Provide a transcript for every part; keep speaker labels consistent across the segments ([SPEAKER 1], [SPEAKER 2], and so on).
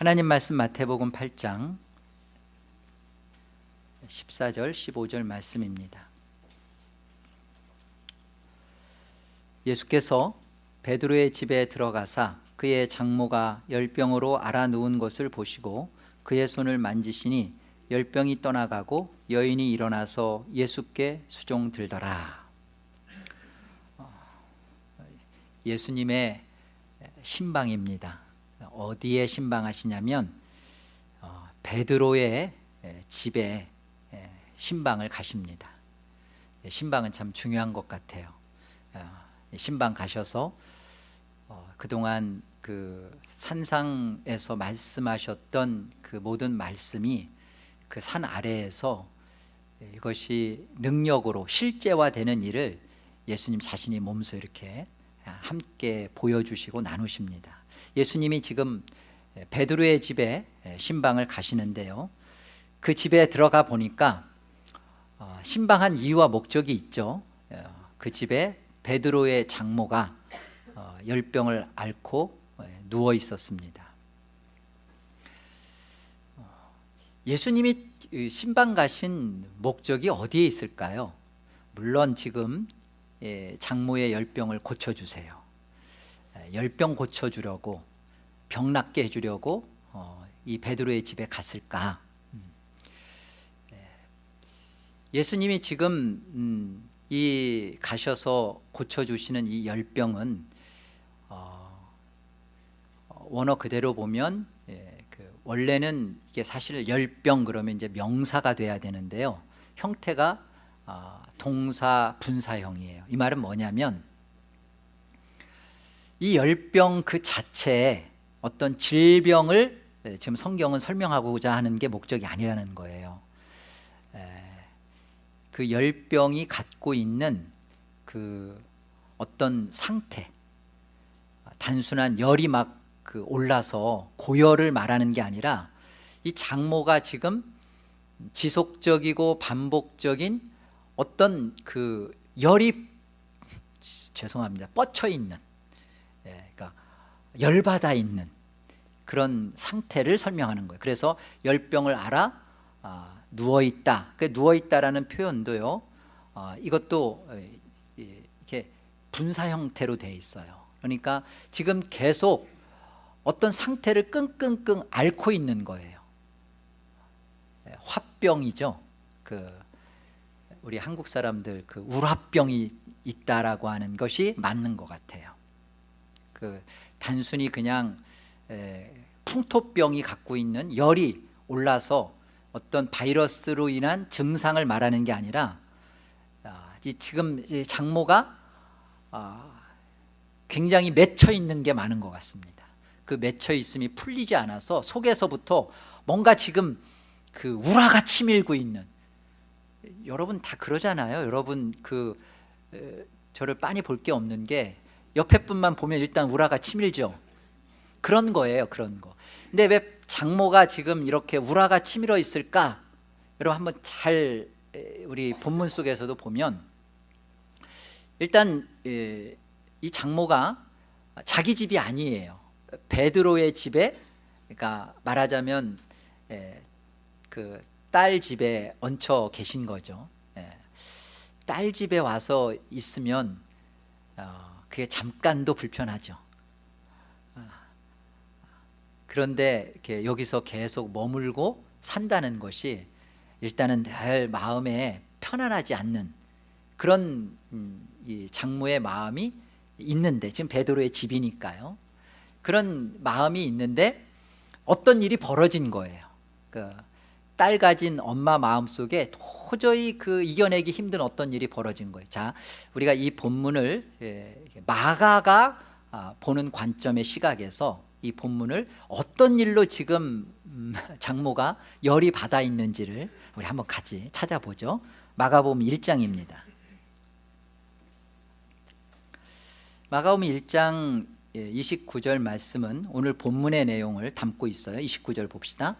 [SPEAKER 1] 하나님 말씀 마태복음 8장 14절 15절 말씀입니다. 예수께서 베드로의 집에 들어가사 그의 장모가 열병으로 알아누운 것을 보시고 그의 손을 만지시니 열병이 떠나가고 여인이 일어나서 예수께 수종 들더라. 예수님의 신방입니다 어디에 신방하시냐면 어, 베드로의 집에 신방을 가십니다. 신방은 참 중요한 것 같아요. 어, 신방 가셔서 어, 그동안 그 산상에서 말씀하셨던 그 모든 말씀이 그 산 아래에서 이것이 능력으로 실제화되는 일을 예수님 자신이 몸소 이렇게 함께 보여주시고 나누십니다 예수님이 지금 베드로의 집에 신방을 가시는데요. 그 집에 들어가 보니까 어, 신방한 이유와 목적이 있죠. 어, 그 집에 베드로의 장모가 어, 열병을 앓고 누워 있었습니다. 예수님이 신방 가신 목적이 어디에 있을까요? 물론 지금 예, 장모의 열병을 고쳐주세요 열병 고쳐주려고 병 낫게 해주려고 어, 이 베드로의 집에 갔을까 음. 예. 예수님이 지금 음, 이 가셔서 고쳐주시는 이 열병은 어, 원어 그대로 보면 예, 그 원래는 이게 사실 열병 그러면 이제 명사가 돼야 되는데요 형태가 어, 동사 분사형이에요 이 말은 뭐냐면 이 열병 그 자체에 어떤 질병을 지금 성경은 설명하고자 하는 게 목적이 아니라는 거예요. 그 열병이 갖고 있는 그 어떤 상태 단순한 열이 막 그 올라서 고열을 말하는 게 아니라 이 장모가 지금 지속적이고 반복적인 어떤 그 열이 죄송합니다 뻗쳐 있는 열받아 있는 그런 상태를 설명하는 거예요. 그래서 열병을 알아 아, 누워있다. 그 누워있다라는 표현도요 아, 이것도 이렇게 분사 형태로 되어 있어요. 그러니까 지금 계속 어떤 상태를 끙끙끙 앓고 있는 거예요. 예, 화병이죠. 그 우리 한국 사람들 그 우라병이 있다라고 하는 것이 맞는 것 같아요 그 단순히 그냥 풍토병이 갖고 있는 열이 올라서 어떤 바이러스로 인한 증상을 말하는 게 아니라 아, 지금 장모가 아, 굉장히 맺혀 있는 게 많은 것 같습니다. 그 맺혀 있음이 풀리지 않아서 속에서부터 뭔가 지금 그 우라가 치밀고 있는 여러분 다 그러잖아요. 여러분 그 저를 빤히 볼 게 없는 게 옆에 분만 보면 일단 우라가 치밀죠. 그런 거예요 그런 거. 근데 왜 장모가 지금 이렇게 우라가 치밀어 있을까? 여러분 한번 잘 우리 본문 속에서도 보면 일단 이 장모가 자기 집이 아니에요. 베드로의 집에 그러니까 말하자면 그 딸 집에 얹혀 계신 거죠. 딸 집에 와서 있으면 어, 그게 잠깐도 불편하죠. 아. 그런데 여기서 계속 머물고 산다는 것이 일단은 늘 마음에 편안하지 않는 그런 음, 장모의 마음이 있는데 지금 베드로의 집이니까요. 그런 마음이 있는데 어떤 일이 벌어진 거예요. 그 딸 가진 엄마 마음속에 도저히 그 이겨내기 힘든 어떤 일이 벌어진 거예요. 자 우리가 이 본문을 예, 마가가 아, 보는 관점의 시각에서 이 본문을 어떤 일로 지금 음, 장모가 열이 받아 있는지를 우리 한번 같이 찾아보죠. 마가복음 1장입니다. 마가복음 1장 29절 예, 말씀은 오늘 본문의 내용을 담고 있어요. 29절 봅시다.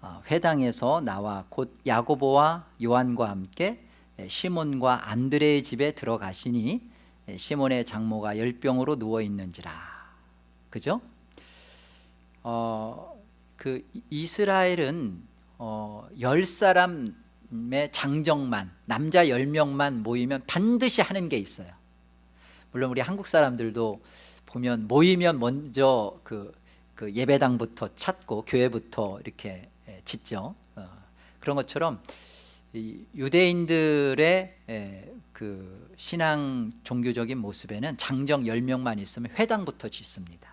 [SPEAKER 1] 어, 회당에서 나와 곧 야고보와 요한과 함께 예, 시몬과 안드레의 집에 들어가시니 예, 시몬의 장모가 열병으로 누워 있는지라. 그죠? 어, 그 이- 이스라엘은 어, 열 사람의 장정만 남자 10명만 모이면 반드시 하는 게 있어요. 물론 우리 한국 사람들도 보면 모이면 먼저 그, 그 예배당부터 찾고 교회부터 이렇게 예, 짓죠. 어, 그런 것처럼 이 유대인들의 에, 그 신앙 종교적인 모습에는 장정 10명만 있으면 회당부터 짓습니다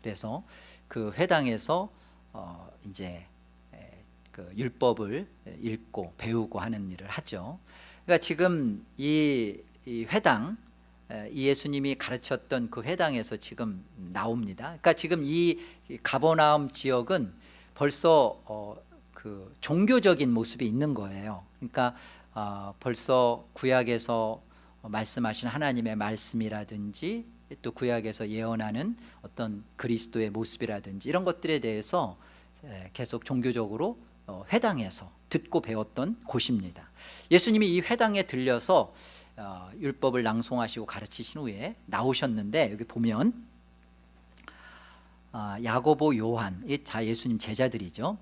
[SPEAKER 1] 그래서 그 회당에서 어 이제 에, 그 율법을 읽고 배우고 하는 일을 하죠. 그러니까 지금 이, 이 회당 에, 이 예수님이 가르쳤던 그 회당에서 지금 나옵니다. 그러니까 지금 이 가버나움 지역은 벌써 어, 그 종교적인 모습이 있는 거예요. 그러니까 어, 벌써 구약에서 말씀하신 하나님의 말씀이라든지 또 구약에서 예언하는 어떤 그리스도의 모습이라든지 이런 것들에 대해서 에, 계속 종교적으로 어, 회당에서 듣고 배웠던 곳입니다. 예수님이 이 회당에 들려서 어, 율법을 낭송하시고 가르치신 후에 나오셨는데 여기 보면 아, 야고보, 요한 이다 예수님 제자들이죠.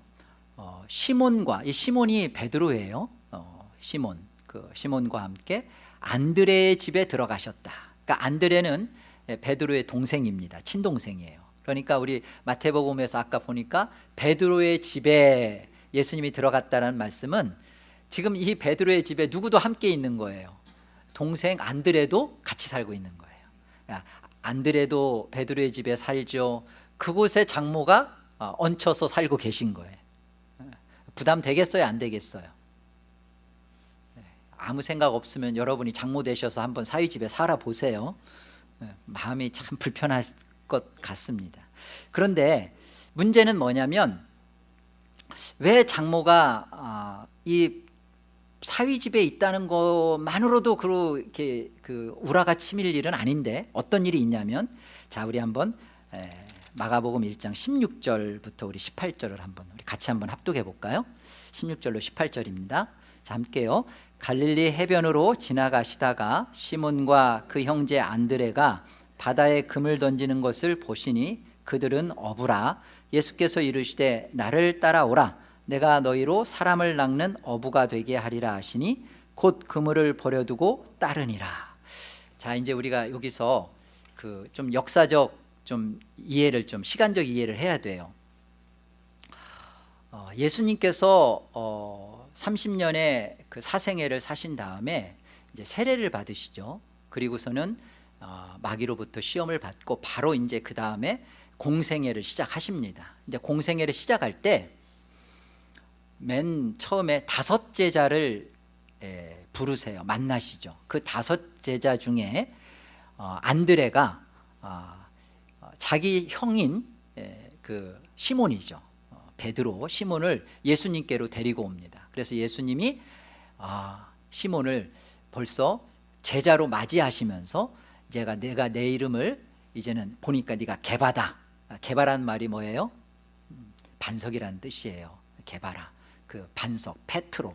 [SPEAKER 1] 어, 시몬과 이 시몬이 베드로예요. 어, 시몬 그 시몬과 함께 안드레의 집에 들어가셨다. 그러니까 안드레는 예, 베드로의 동생입니다. 친동생이에요. 그러니까 우리 마태복음에서 아까 보니까 베드로의 집에 예수님이 들어갔다는 말씀은 지금 이 베드로의 집에 누구도 함께 있는 거예요. 동생 안드레도 같이 살고 있는 거예요. 그러니까 안드레도 베드로의 집에 살죠. 그곳에 장모가 어, 얹혀서 살고 계신 거예요. 부담 되겠어요? 안 되겠어요? 네, 아무 생각 없으면 여러분이 장모 되셔서 한번 사위 집에 살아 보세요. 네, 마음이 참 불편할 것 같습니다. 그런데 문제는 뭐냐면 왜 장모가 아, 이 사위 집에 있다는 것만으로도 그렇게 그 우라가 치밀 일은 아닌데 어떤 일이 있냐면 자 우리 한번 에, 마가복음 1장 16절부터 우리 18절을 한번 우리 같이 한번 합독해 볼까요? 16절로 18절입니다. 자 함께요. 갈릴리 해변으로 지나가시다가 시몬과 그 형제 안드레가 바다에 금을 던지는 것을 보시니 그들은 어부라 예수께서 이르시되 나를 따라오라 내가 너희로 사람을 낚는 어부가 되게 하리라 하시니 곧 그물을 버려두고 따르니라 자 이제 우리가 여기서 그 좀 역사적 좀 이해를 좀 시간적 이해를 해야 돼요. 어, 예수님께서 어, 30년의 그 사생애를 사신 다음에 이제 세례를 받으시죠. 그리고서는 어, 마귀로부터 시험을 받고 바로 이제 그 다음에 공생애를 시작하십니다. 이제 공생애를 시작할 때 맨 처음에 다섯 제자를 에, 부르세요. 만나시죠. 그 다섯 제자 중에 어, 안드레가 어, 어, 자기 형인 에, 그 시몬이죠. 어, 베드로 시몬을 예수님께로 데리고 옵니다. 그래서 예수님이 아, 시몬을 벌써 제자로 맞이하시면서 제가 내가 내 이름을 이제는 보니까 네가 개바다. 개바란 말이 뭐예요? 음, 반석이라는 뜻이에요. 개바라. 그 반석 페트로.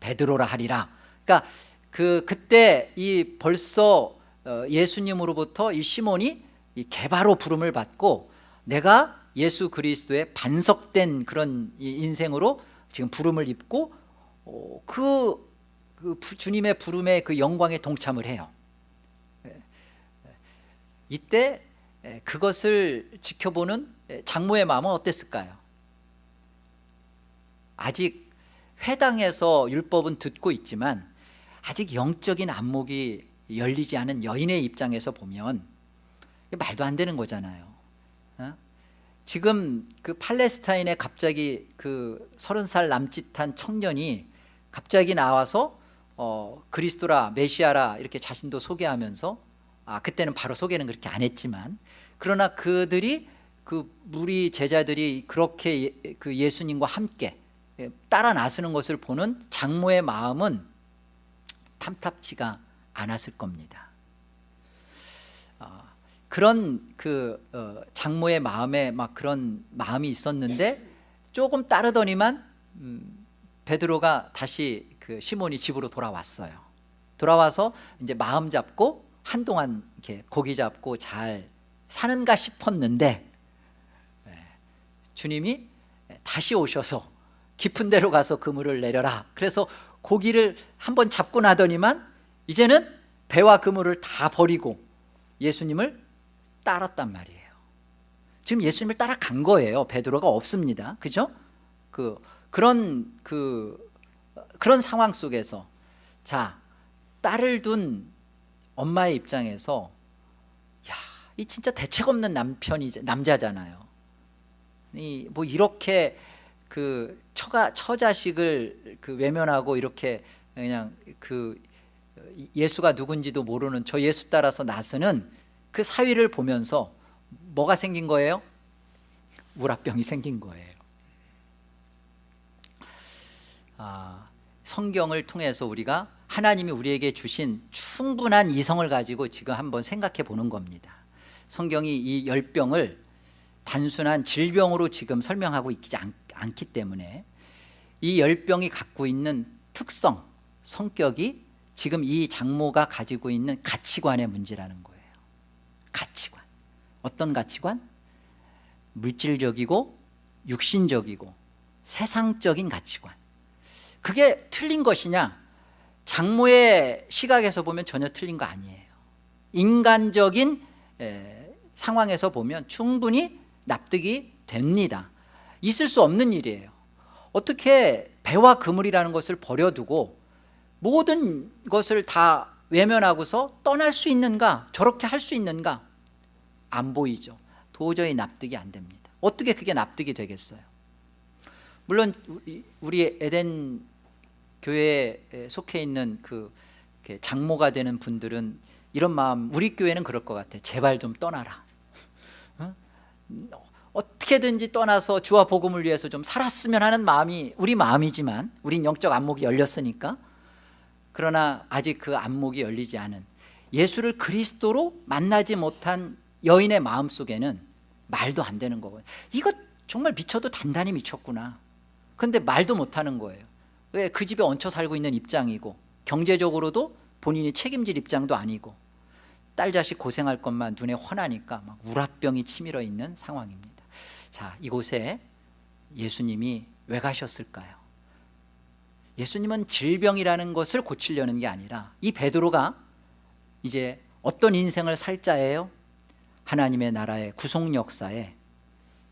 [SPEAKER 1] 베드로라 하리라. 그러니까 그 그때 이 벌써 어, 예수님으로부터 이 시몬이 이 개바로 부름을 받고 내가 예수 그리스도의 반석된 그런 이 인생으로 지금 부름을 입고 어, 그, 그 부- 주님의 부름에 그 영광에 동참을 해요 이때 에, 그것을 지켜보는 에, 장모의 마음은 어땠을까요? 아직 회당에서 율법은 듣고 있지만 아직 영적인 안목이 열리지 않은 여인의 입장에서 보면 말도 안 되는 거잖아요 어? 지금 그 팔레스타인에 갑자기 그 서른 살 남짓한 청년이 갑자기 나와서 어, 그리스도라 메시아라 이렇게 자신도 소개하면서 아 그때는 바로 소개는 그렇게 안 했지만 그러나 그들이 그 무리 제자들이 그렇게 예, 그 예수님과 함께 예, 따라 나서는 것을 보는 장모의 마음은 탐탁치가 않았을 겁니다. 아, 그런 그 어, 장모의 마음에 막 그런 마음이 있었는데 조금 따르더니만 음, 베드로가 다시 그 시몬이 집으로 돌아왔어요. 돌아와서 이제 마음 잡고 한동안 이렇게 고기 잡고 잘 사는가 싶었는데 예, 주님이 다시 오셔서 깊은 데로 가서 그물을 내려라 그래서 고기를 한번 잡고 나더니만 이제는 배와 그물을 다 버리고 예수님을 따랐단 말이에요 지금 예수님을 따라간 거예요 베드로가 없습니다 그죠? 그 그런 그 그런 상황 속에서 자 딸을 둔 엄마의 입장에서 야, 이 진짜 대책 없는 남편이 남자잖아요. 이 뭐 이렇게 그 처가 처자식을 그 외면하고 이렇게 그냥 그 예수가 누군지도 모르는 저 예수 따라서 나서는 그 사위를 보면서 뭐가 생긴 거예요? 우라병이 생긴 거예요. 아, 성경을 통해서 우리가 하나님이 우리에게 주신 충분한 이성을 가지고 지금 한번 생각해 보는 겁니다 성경이 이 열병을 단순한 질병으로 지금 설명하고 있지 않, 않기 때문에 이 열병이 갖고 있는 특성, 성격이 지금 이 장모가 가지고 있는 가치관의 문제라는 거예요 가치관. 어떤 가치관? 물질적이고 육신적이고 세상적인 가치관. 그게 틀린 것이냐? 장모의 시각에서 보면 전혀 틀린 거 아니에요. 인간적인 에, 상황에서 보면 충분히 납득이 됩니다. 있을 수 없는 일이에요. 어떻게 배와 그물이라는 것을 버려두고 모든 것을 다 외면하고서 떠날 수 있는가? 저렇게 할 수 있는가 안 보이죠. 도저히 납득이 안 됩니다. 어떻게 그게 납득이 되겠어요? 물론 우리 에덴 교회에 속해 있는 그 장모가 되는 분들은 이런 마음 우리 교회는 그럴 것 같아. 제발 좀 떠나라. 어? 어떻게든지 떠나서 주와 복음을 위해서 좀 살았으면 하는 마음이 우리 마음이지만 우린 영적 안목이 열렸으니까. 그러나 아직 그 안목이 열리지 않은 예수를 그리스도로 만나지 못한 여인의 마음속에는 말도 안 되는 거거든요 이거 정말 미쳐도 단단히 미쳤구나 근데 말도 못하는 거예요 왜 그 집에 얹혀 살고 있는 입장이고 경제적으로도 본인이 책임질 입장도 아니고 딸 자식 고생할 것만 눈에 훤하니까 막 우라병이 치밀어 있는 상황입니다 자 이곳에 예수님이 왜 가셨을까요? 예수님은 질병이라는 것을 고치려는 게 아니라 이 베드로가 이제 어떤 인생을 살 자예요? 하나님의 나라의 구속 역사에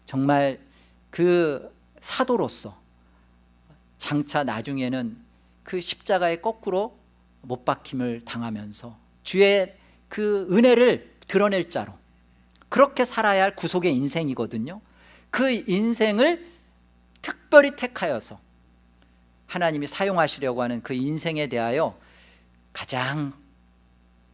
[SPEAKER 1] 정말 그 사도로서 장차 나중에는 그 십자가에 거꾸로 못 박힘을 당하면서 주의 그 은혜를 드러낼 자로 그렇게 살아야 할 구속의 인생이거든요. 그 인생을 특별히 택하여서 하나님이 사용하시려고 하는 그 인생에 대하여 가장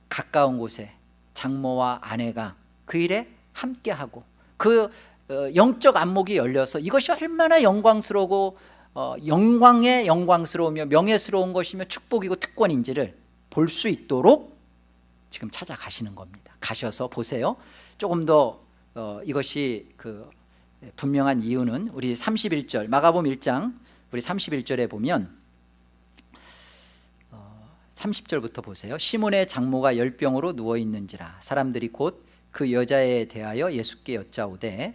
[SPEAKER 1] 가까운 곳에 장모와 아내가 그 일에 함께하고 그 어, 영적 안목이 열려서 이것이 얼마나 영광스러고 어, 영광의 영광스러우며 명예스러운 것이며 축복이고 특권인지를 볼 수 있도록 지금 찾아가시는 겁니다. 가셔서 보세요. 조금 더 어, 이것이 그 분명한 이유는 우리 31절 마가복음 1장 우리 31절에 보면 어, 30절부터 보세요. 시몬의 장모가 열병으로 누워있는지라. 사람들이 곧 그 여자에 대하여 예수께 여짜오되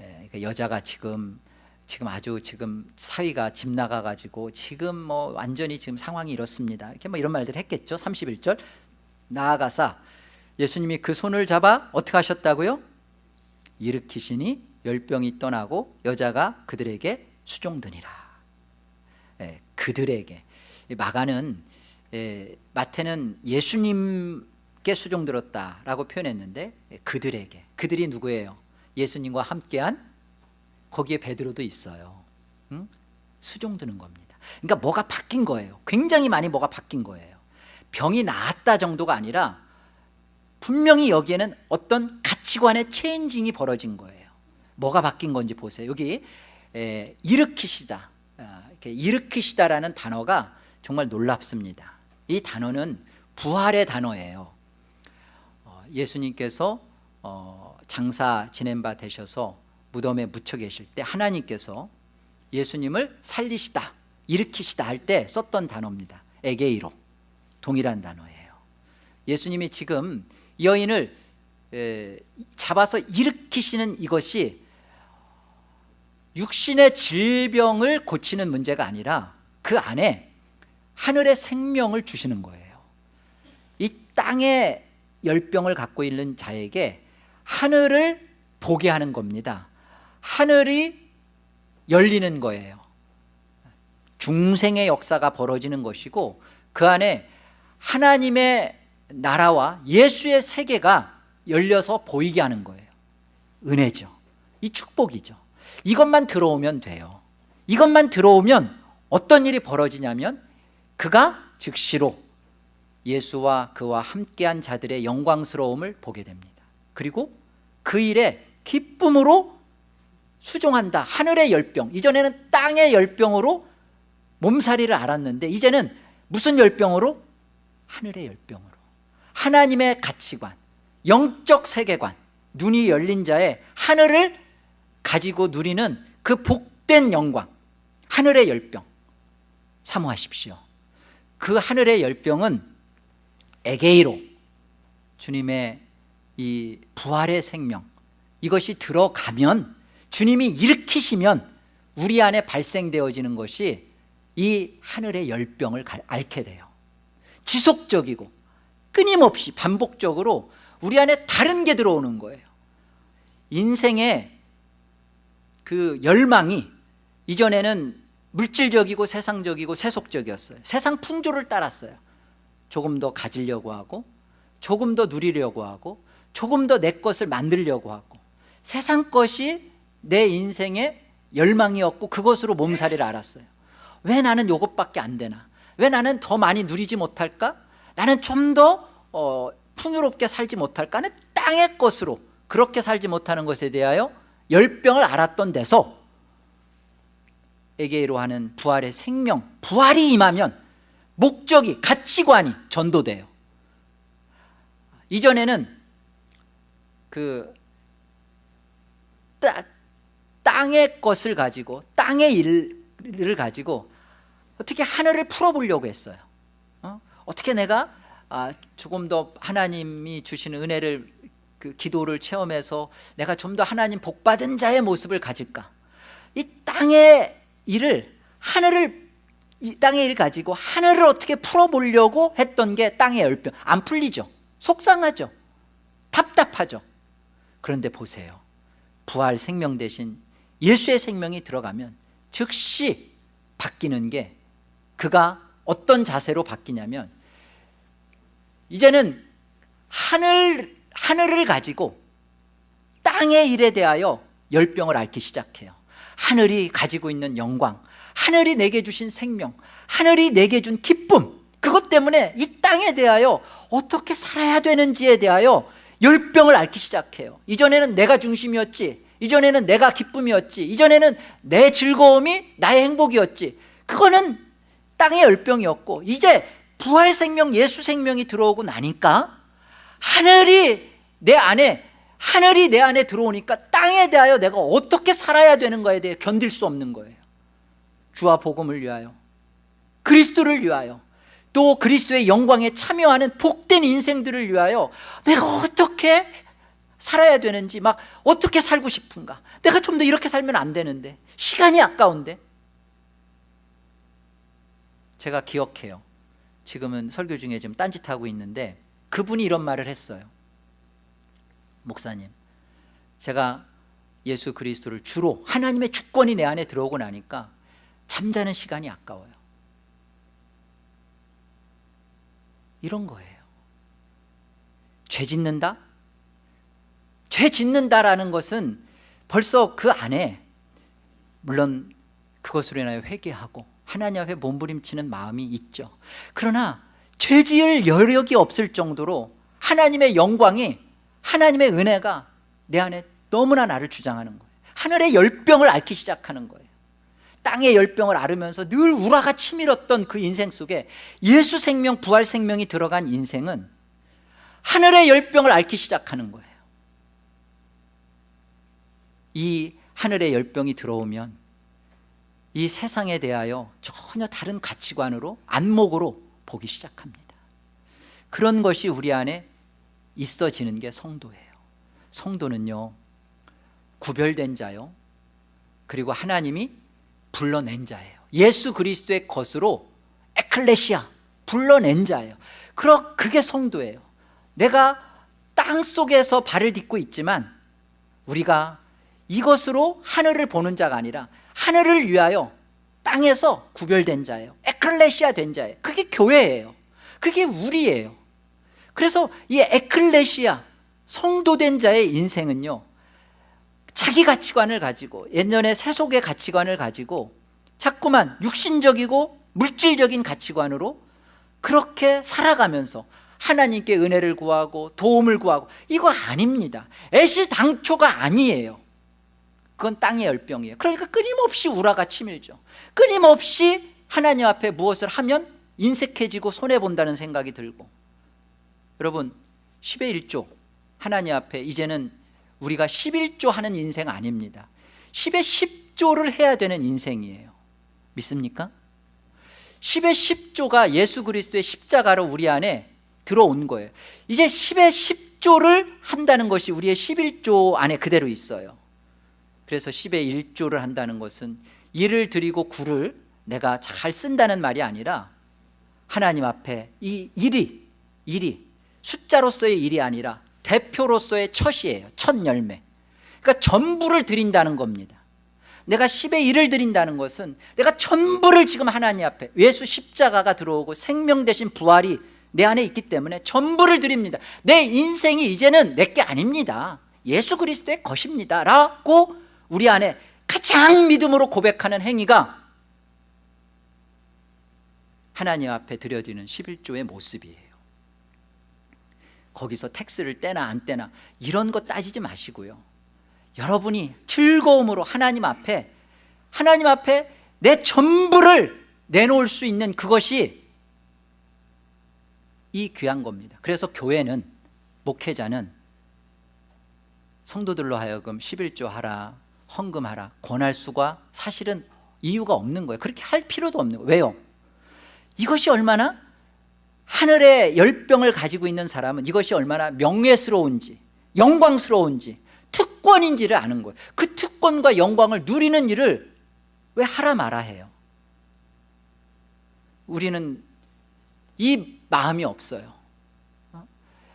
[SPEAKER 1] 에, 그 여자가 지금 지금 아주 지금 사위가 집 나가가지고 지금 뭐 완전히 지금 상황이 이렇습니다. 이렇게 뭐 이런 말들 했겠죠. 31절. 나아가사 예수님이 그 손을 잡아 어떻게 하셨다고요? 일으키시니 열병이 떠나고 여자가 그들에게 수종드니라. 예, 그들에게. 마가는 예, 마태는 예수님 께 수종들었다라고 표현했는데 예, 그들에게 그들이 누구예요? 예수님과 함께한 거기에 베드로도 있어요. 응? 수종드는 겁니다. 그러니까 뭐가 바뀐 거예요? 굉장히 많이 뭐가 바뀐 거예요. 병이 나았다 정도가 아니라 분명히 여기에는 어떤 가치관의 체인징이 벌어진 거예요. 뭐가 바뀐 건지 보세요. 여기 에, 일으키시다. 아, 이렇게 일으키시다라는 단어가 정말 놀랍습니다. 이 단어는 부활의 단어예요. 어, 예수님께서 어, 장사 지낸 바 되셔서 무덤에 묻혀 계실 때 하나님께서 예수님을 살리시다 일으키시다 할 때 썼던 단어입니다. 에게이로. 동일한 단어예요. 예수님이 지금 여인을 잡아서 일으키시는 이것이 육신의 질병을 고치는 문제가 아니라 그 안에 하늘의 생명을 주시는 거예요. 이 땅의 열병을 갖고 있는 자에게 하늘을 보게 하는 겁니다. 하늘이 열리는 거예요. 중생의 역사가 벌어지는 것이고 그 안에 하나님의 나라와 예수의 세계가 열려서 보이게 하는 거예요. 은혜죠. 이 축복이죠. 이것만 들어오면 돼요. 이것만 들어오면 어떤 일이 벌어지냐면 그가 즉시로 예수와 그와 함께한 자들의 영광스러움을 보게 됩니다. 그리고 그 일에 기쁨으로 수종한다. 하늘의 열병. 이전에는 땅의 열병으로 몸살이를 알았는데 이제는 무슨 열병으로? 하늘의 열병으로. 하나님의 가치관 영적 세계관. 눈이 열린 자의 하늘을 가지고 누리는 그 복된 영광. 하늘의 열병. 사모하십시오. 그 하늘의 열병은 에게이로. 주님의 이 부활의 생명 이것이 들어가면 주님이 일으키시면 우리 안에 발생되어지는 것이 이 하늘의 열병을 앓게 돼요. 지속적이고 끊임없이 반복적으로 우리 안에 다른 게 들어오는 거예요. 인생의 그 열망이 이전에는 물질적이고 세상적이고 세속적이었어요. 세상 풍조를 따랐어요 조금 더 가지려고 하고 조금 더 누리려고 하고 조금 더 내 것을 만들려고 하고 세상 것이 내 인생의 열망이었고 그것으로 몸살이를 알았어요. 왜 나는 이것밖에 안 되나? 왜 나는 더 많이 누리지 못할까? 나는 좀더 어, 풍요롭게 살지 못할까? 하는 땅의 것으로 그렇게 살지 못하는 것에 대하여 열병을 알았던 데서 에게로 하는 부활의 생명 부활이 임하면 목적이 가치관이 전도돼요. 이전에는 그 따, 땅의 것을 가지고 땅의 일을 가지고 어떻게 하늘을 풀어보려고 했어요. 어? 떻게 내가 아, 조금 더 하나님이 주시는 은혜를 그 기도를 체험해서 내가 좀 더 하나님 복받은 자의 모습을 가질까? 이 땅의 일을 하늘을 이 땅의 일 가지고 하늘을 어떻게 풀어보려고 했던 게 땅의 열병. 안 풀리죠. 속상하죠. 답답하죠. 그런데 보세요. 부활 생명 대신 예수의 생명이 들어가면 즉시 바뀌는 게 그가 어떤 자세로 바뀌냐면 이제는 하늘, 하늘을 가지고 땅의 일에 대하여 열병을 앓기 시작해요. 하늘이 가지고 있는 영광 하늘이 내게 주신 생명 하늘이 내게 준 기쁨 그것 때문에 이 땅에 대하여 어떻게 살아야 되는지에 대하여 열병을 앓기 시작해요. 이전에는 내가 중심이었지 이전에는 내가 기쁨이었지 이전에는 내 즐거움이 나의 행복이었지. 그거는 땅의 열병이었고 이제 부활 생명 예수 생명이 들어오고 나니까 하늘이 내 안에 하늘이 내 안에 들어오니까 땅에 대하여 내가 어떻게 살아야 되는 거에 대해 견딜 수 없는 거예요 주와 복음을 위하여 그리스도를 위하여 또 그리스도의 영광에 참여하는 복된 인생들을 위하여 내가 어떻게 살아야 되는지 막 어떻게 살고 싶은가. 내가 좀 더 이렇게 살면 안 되는데 시간이 아까운데. 제가 기억해요. 지금은 설교 중에 지금 딴짓하고 있는데 그분이 이런 말을 했어요. 목사님 제가 예수 그리스도를 주로 하나님의 주권이 내 안에 들어오고 나니까 잠자는 시간이 아까워요. 이런 거예요. 죄 짓는다? 죄 짓는다라는 것은 벌써 그 안에 물론 그것으로 인하여 회개하고 하나님 앞에 몸부림치는 마음이 있죠. 그러나 죄 지을 여력이 없을 정도로 하나님의 영광이 하나님의 은혜가 내 안에 너무나 나를 주장하는 거예요. 하늘의 열병을 앓기 시작하는 거예요 땅의 열병을 앓으면서 늘 우라가 치밀었던 그 인생 속에 예수 생명 부활 생명이 들어간 인생은 하늘의 열병을 앓기 시작하는 거예요. 이 하늘의 열병이 들어오면 이 세상에 대하여 전혀 다른 가치관으로 안목으로 보기 시작합니다. 그런 것이 우리 안에 있어지는 게 성도예요. 성도는요 구별된 자요 그리고 하나님이 불러낸 자예요. 예수 그리스도의 것으로 에클레시아 불러낸 자예요. 그러 그게 성도예요. 내가 땅 속에서 발을 딛고 있지만 우리가 이것으로 하늘을 보는 자가 아니라 하늘을 위하여 땅에서 구별된 자예요. 에클레시아 된 자예요. 그게 교회예요. 그게 우리예요. 그래서 이 에클레시아 성도된 자의 인생은요 자기 가치관을 가지고 옛날에 세속의 가치관을 가지고 자꾸만 육신적이고 물질적인 가치관으로 그렇게 살아가면서 하나님께 은혜를 구하고 도움을 구하고 이거 아닙니다. 애시당초가 아니에요. 그건 땅의 열병이에요. 그러니까 끊임없이 우라가 치밀죠. 끊임없이 하나님 앞에 무엇을 하면 인색해지고 손해본다는 생각이 들고. 여러분 10의 1조 하나님 앞에 이제는 우리가 11조 하는 인생 아닙니다. 10의 10조를 해야 되는 인생이에요. 믿습니까? 10의 10조가 예수 그리스도의 십자가로 우리 안에 들어온 거예요. 이제 10의 10조를 한다는 것이 우리의 11조 안에 그대로 있어요. 그래서 10의 1조를 한다는 것은 일을 드리고 구를 내가 잘 쓴다는 말이 아니라 하나님 앞에 이 일이 일이 숫자로서의 일이 아니라 대표로서의 첫이에요. 첫 열매. 그러니까 전부를 드린다는 겁니다. 내가 10의 1을 드린다는 것은 내가 전부를 지금 하나님 앞에 예수 십자가가 들어오고 생명 대신 부활이 내 안에 있기 때문에 전부를 드립니다. 내 인생이 이제는 내 게 아닙니다. 예수 그리스도의 것입니다. 라고 우리 안에 가장 믿음으로 고백하는 행위가 하나님 앞에 드려지는 11조의 모습이에요 거기서 텍스를 떼나 안 떼나 이런 거 따지지 마시고요. 여러분이 즐거움으로 하나님 앞에 하나님 앞에 내 전부를 내놓을 수 있는 그것이 이 귀한 겁니다. 그래서 교회는 목회자는 성도들로 하여금 11조 하라 헌금하라 권할 수가 사실은 이유가 없는 거예요. 그렇게 할 필요도 없는 거예요. 왜요? 이것이 얼마나 하늘의 열병을 가지고 있는 사람은 이것이 얼마나 명예스러운지 영광스러운지 특권인지를 아는 거예요. 그 특권과 영광을 누리는 일을 왜 하라 마라 해요? 우리는 이 마음이 없어요.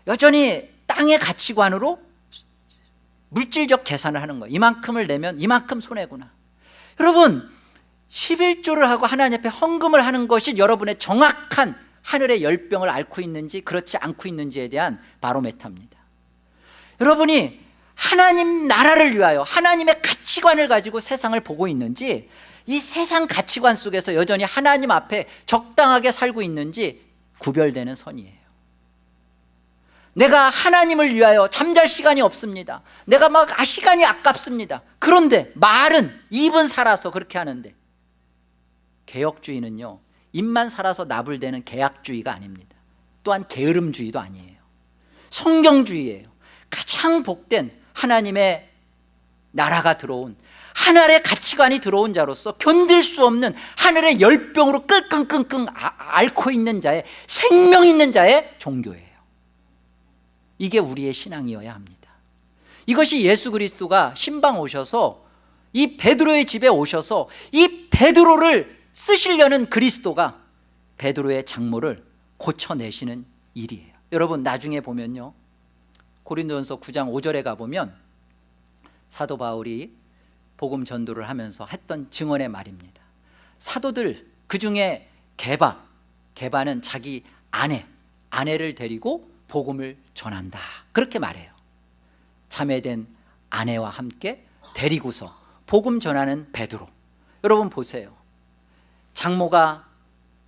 [SPEAKER 1] 여전히 땅의 가치관으로 물질적 계산을 하는 거예요. 이만큼을 내면 이만큼 손해구나. 여러분 11조를 하고 하나님 앞에 헌금을 하는 것이 여러분의 정확한 하늘의 열병을 앓고 있는지 그렇지 않고 있는지에 대한 바로메타입니다. 여러분이 하나님 나라를 위하여 하나님의 가치관을 가지고 세상을 보고 있는지 이 세상 가치관 속에서 여전히 하나님 앞에 적당하게 살고 있는지 구별되는 선이에요. 내가 하나님을 위하여 잠잘 시간이 없습니다. 내가 막 아, 시간이 아깝습니다. 그런데 말은 입은 살아서 그렇게 하는데 개혁주의는요 입만 살아서 나불대는 계약주의가 아닙니다. 또한 게으름주의도 아니에요. 성경주의예요. 가장 복된 하나님의 나라가 들어온 하늘의 가치관이 들어온 자로서 견딜 수 없는 하늘의 열병으로 끙끙끙끙 아, 앓고 있는 자의 생명 있는 자의 종교예요. 이게 우리의 신앙이어야 합니다. 이것이 예수 그리스도가 신방 오셔서 이 베드로의 집에 오셔서 이 베드로를 쓰시려는 그리스도가 베드로의 장모를 고쳐내시는 일이에요. 여러분 나중에 보면요. 고린도전서 9장 5절에 가보면 사도 바울이 복음 전도를 하면서 했던 증언의 말입니다. 사도들 그 중에 개바 개바는 자기 아내 아내를 데리고 복음을 전한다. 그렇게 말해요. 참회된 아내와 함께 데리고서 복음 전하는 베드로. 여러분 보세요 장모가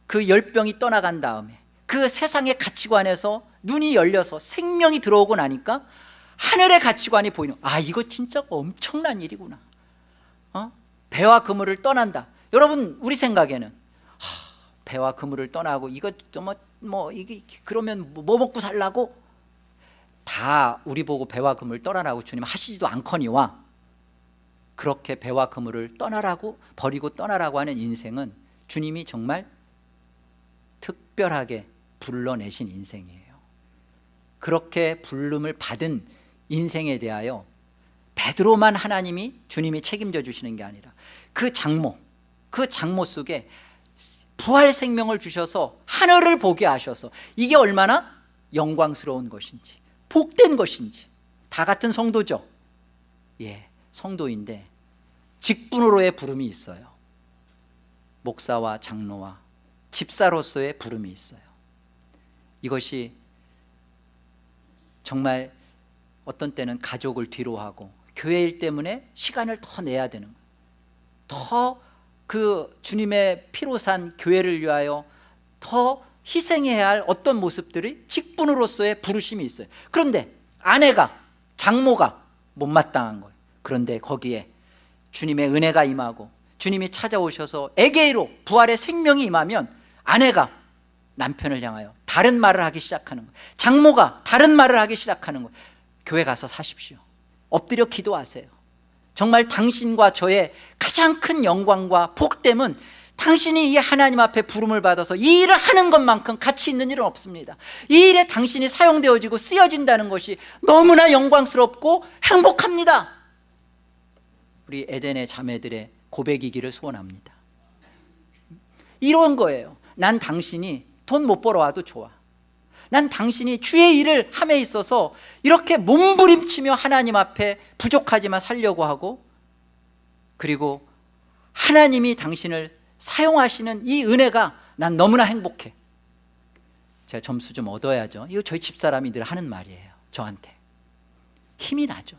[SPEAKER 1] 그 열병이 떠나간 다음에 그 세상의 가치관에서 눈이 열려서 생명이 들어오고 나니까 하늘의 가치관이 보이는 아 이거 진짜 엄청난 일이구나. 어? 배와 그물을 떠난다. 여러분 우리 생각에는 하, 배와 그물을 떠나고 이거 뭐, 뭐 이게 그러면 뭐 먹고 살라고? 다 우리 보고 배와 그물 떠나라고 주님 하시지도 않거니와 그렇게 배와 그물을 떠나라고 버리고 떠나라고 하는 인생은 주님이 정말 특별하게 불러내신 인생이에요. 그렇게 부름을 받은 인생에 대하여 베드로만 하나님이 주님이 책임져 주시는 게 아니라 그 장모 그 장모 속에 부활 생명을 주셔서 하늘을 보게 하셔서 이게 얼마나 영광스러운 것인지 복된 것인지. 다 같은 성도죠? 예, 성도인데 직분으로의 부름이 있어요 목사와 장로와 집사로서의 부름이 있어요. 이것이 정말 어떤 때는 가족을 뒤로하고 교회 일 때문에 시간을 더 내야 되는 더 그 주님의 피로 산 교회를 위하여 더 희생해야 할 어떤 모습들이 직분으로서의 부르심이 있어요. 그런데 아내가 장모가 못마땅한 거예요. 그런데 거기에 주님의 은혜가 임하고 주님이 찾아오셔서 에게이로 부활의 생명이 임하면 아내가 남편을 향하여 다른 말을 하기 시작하는 거예요. 장모가 다른 말을 하기 시작하는 거예요. 교회 가서 사십시오. 엎드려 기도하세요. 정말 당신과 저의 가장 큰 영광과 복됨은 당신이 이 하나님 앞에 부름을 받아서 이 일을 하는 것만큼 가치 있는 일은 없습니다. 이 일에 당신이 사용되어지고 쓰여진다는 것이 너무나 영광스럽고 행복합니다. 우리 에덴의 자매들의 고백이기를 소원합니다. 이런 거예요. 난 당신이 돈 못 벌어와도 좋아. 난 당신이 주의 일을 함에 있어서 이렇게 몸부림치며 하나님 앞에 부족하지만 살려고 하고 그리고 하나님이 당신을 사용하시는 이 은혜가 난 너무나 행복해. 제가 점수 좀 얻어야죠. 이거 저희 집사람이 늘 하는 말이에요. 저한테. 힘이 나죠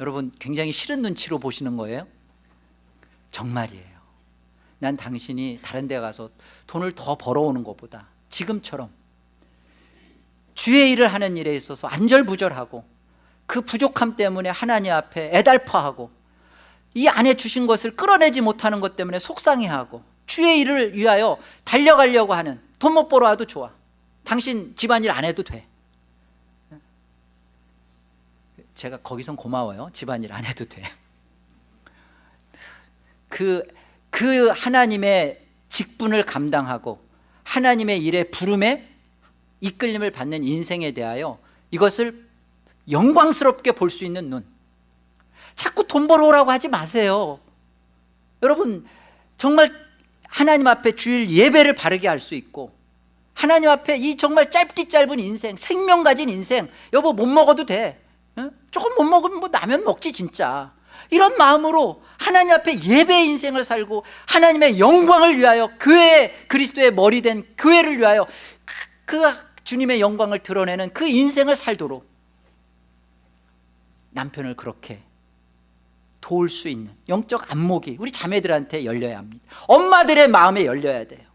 [SPEAKER 1] 여러분 굉장히 싫은 눈치로 보시는 거예요? 정말이에요. 난 당신이 다른 데 가서 돈을 더 벌어오는 것보다 지금처럼 주의 일을 하는 일에 있어서 안절부절하고 그 부족함 때문에 하나님 앞에 애달파하고 이 안에 주신 것을 끌어내지 못하는 것 때문에 속상해하고 주의 일을 위하여 달려가려고 하는 돈 못 벌어 와도 좋아. 당신 집안일 안 해도 돼 제가 거기선 고마워요. 집안일 안 해도 돼 그 그 하나님의 직분을 감당하고 하나님의 일에 부름에 이끌림을 받는 인생에 대하여 이것을 영광스럽게 볼 수 있는 눈. 자꾸 돈 벌어오라고 하지 마세요. 여러분 정말 하나님 앞에 주일 예배를 바르게 할 수 있고 하나님 앞에 이 정말 짧디 짧은 인생 생명 가진 인생 여보 못 먹어도 돼. 어? 조금 못 먹으면 뭐 라면 먹지 진짜. 이런 마음으로 하나님 앞에 예배의 인생을 살고 하나님의 영광을 위하여 교회 그리스도의 머리 된 교회를 위하여 그 주님의 영광을 드러내는 그 인생을 살도록 남편을 그렇게 도울 수 있는 영적 안목이 우리 자매들한테 열려야 합니다. 엄마들의 마음에 열려야 돼요.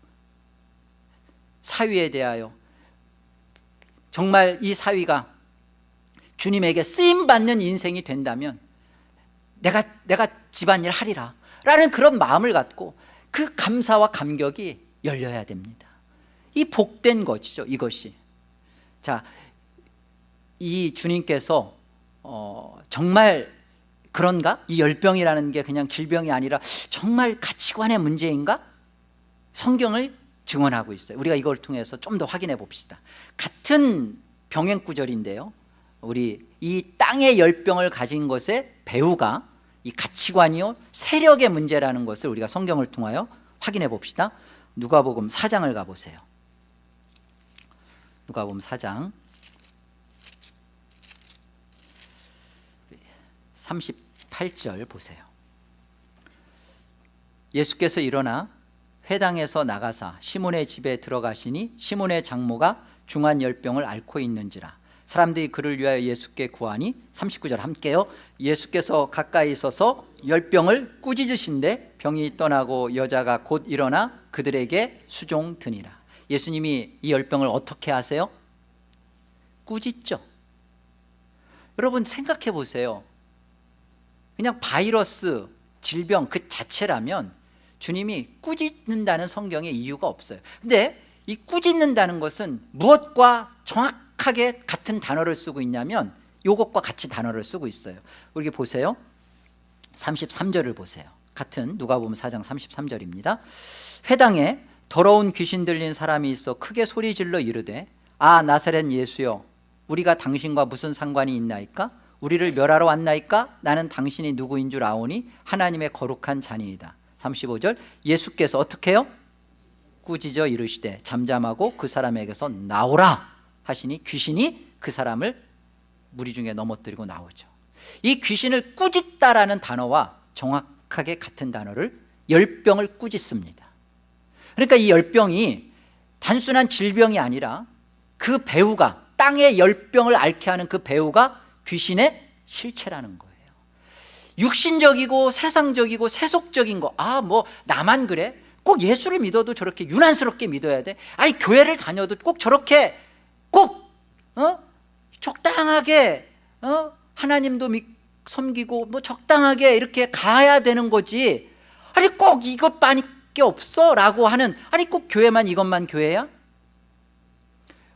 [SPEAKER 1] 사위에 대하여 정말 이 사위가 주님에게 쓰임받는 인생이 된다면 내가, 내가 집안일 하리라 라는 그런 마음을 갖고 그 감사와 감격이 열려야 됩니다. 이 복된 것이죠 이것이. 자, 이 주님께서 어, 정말 그런가? 이 열병이라는 게 그냥 질병이 아니라 정말 가치관의 문제인가? 성경을 증언하고 있어요. 우리가 이걸 통해서 좀 더 확인해 봅시다. 같은 병행 구절인데요 우리 이 땅의 열병을 가진 것의 배우가 이 가치관이요 세력의 문제라는 것을 우리가 성경을 통하여 확인해 봅시다. 누가복음 4장을 가보세요. 누가복음 4장. 38절 보세요. 예수께서 일어나 회당에서 나가사 시몬의 집에 들어가시니 시몬의 장모가 중한 열병을 앓고 있는지라 사람들이 그를 위하여 예수께 구하니 39절 함께요. 예수께서 가까이 있어서 열병을 꾸짖으신데 병이 떠나고 여자가 곧 일어나 그들에게 수종 드니라. 예수님이 이 열병을 어떻게 하세요? 꾸짖죠. 여러분 생각해 보세요. 그냥 바이러스, 질병 그 자체라면 주님이 꾸짖는다는 성경에 이유가 없어요. 근데 이 꾸짖는다는 것은 무엇과 정확 하게 같은 단어를 쓰고 있냐면 요것과 같이 단어를 쓰고 있어요. 우리 보세요. 33절을 보세요. 같은 누가 보면 4장 33절입니다. 회당에 더러운 귀신 들린 사람이 있어 크게 소리질러 이르되 아 나사렛 예수여 우리가 당신과 무슨 상관이 있나이까? 우리를 멸하러 왔나이까? 나는 당신이 누구인 줄 아오니 하나님의 거룩한 자니이다. 35절 예수께서 어떻게 해요? 꾸짖어 이르시되 잠잠하고 그 사람에게서 나오라 하시니 귀신이 그 사람을 무리 중에 넘어뜨리고 나오죠 이 귀신을 꾸짖다라는 단어와 정확하게 같은 단어를 열병을 꾸짖습니다 그러니까 이 열병이 단순한 질병이 아니라 그 배우가 땅의 열병을 앓게 하는 그 배우가 귀신의 실체라는 거예요 육신적이고 세상적이고 세속적인 거아 뭐 나만 그래? 꼭 예수를 믿어도 저렇게 유난스럽게 믿어야 돼? 아니 교회를 다녀도 꼭 저렇게 꼭 어? 적당하게 어? 하나님도 믿, 섬기고 뭐 적당하게 이렇게 가야 되는 거지 아니 꼭 이것밖에 없어 라고 하는 아니 꼭 교회만 이것만 교회야?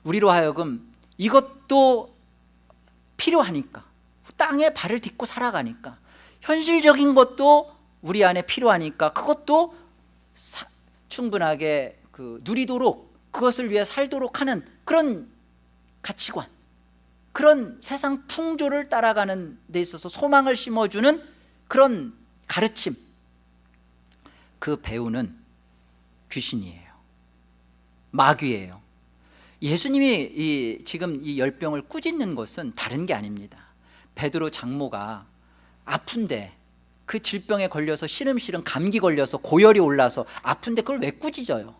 [SPEAKER 1] 우리로 하여금 이것도 필요하니까 땅에 발을 딛고 살아가니까 현실적인 것도 우리 안에 필요하니까 그것도 사, 충분하게 그 누리도록 그것을 위해 살도록 하는 그런 가치관. 그런 세상 풍조를 따라가는 데 있어서 소망을 심어주는 그런 가르침. 그 배우는 귀신이에요. 마귀예요. 예수님이 이 지금 이 열병을 꾸짖는 것은 다른 게 아닙니다. 베드로 장모가 아픈데 그 질병에 걸려서 시름시름 감기 걸려서 고열이 올라서 아픈데 그걸 왜 꾸짖어요?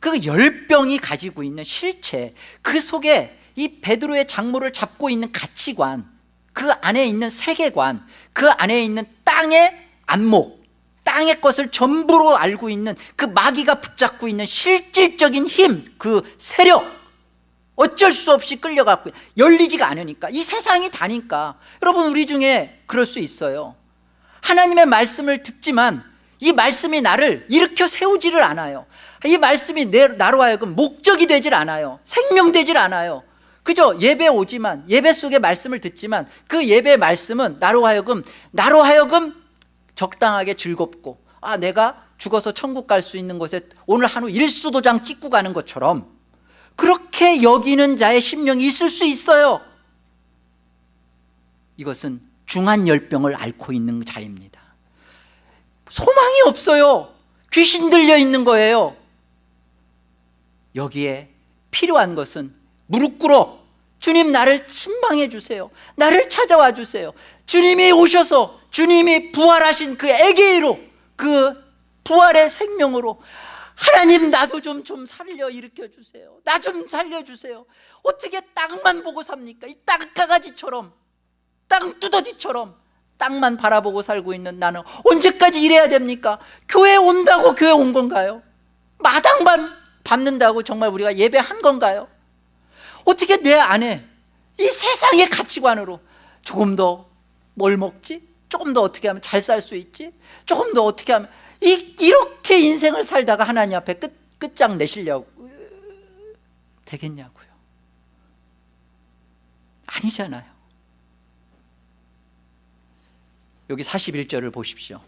[SPEAKER 1] 그 열병이 가지고 있는 실체 그 속에 이 베드로의 장모를 잡고 있는 가치관 그 안에 있는 세계관 그 안에 있는 땅의 안목 땅의 것을 전부로 알고 있는 그 마귀가 붙잡고 있는 실질적인 힘 그 세력 어쩔 수 없이 끌려갔고 열리지가 않으니까 이 세상이 다니까. 여러분 우리 중에 그럴 수 있어요. 하나님의 말씀을 듣지만 이 말씀이 나를 일으켜 세우지를 않아요. 이 말씀이 내, 나로 하여금 목적이 되질 않아요. 생명되질 않아요 그저 예배 오지만 예배 속에 말씀을 듣지만 그 예배 말씀은 나로 하여금 나로 하여금 적당하게 즐겁고 아 내가 죽어서 천국 갈 수 있는 곳에 오늘 한우 일수도장 찍고 가는 것처럼 그렇게 여기는 자의 심령이 있을 수 있어요. 이것은 중한 열병을 앓고 있는 자입니다. 소망이 없어요. 귀신 들려 있는 거예요. 여기에 필요한 것은 무릎 꿇어. 주님 나를 신방해 주세요. 나를 찾아와 주세요. 주님이 오셔서 주님이 부활하신 그 애계로 그 부활의 생명으로 하나님 나도 좀 좀 살려 일으켜 주세요. 나 좀 살려 주세요. 어떻게 땅만 보고 삽니까? 이 땅가가지처럼 땅 두더지처럼 땅만 바라보고 살고 있는 나는 언제까지 이래야 됩니까? 교회 온다고 교회 온 건가요? 마당만 밟는다고 정말 우리가 예배한 건가요 어떻게 내 안에 이 세상의 가치관으로 조금 더 뭘 먹지? 조금 더 어떻게 하면 잘 살 수 있지? 조금 더 어떻게 하면 이, 이렇게 인생을 살다가 하나님 앞에 끝, 끝장 내시려고 되겠냐고요 아니잖아요 여기 41절을 보십시오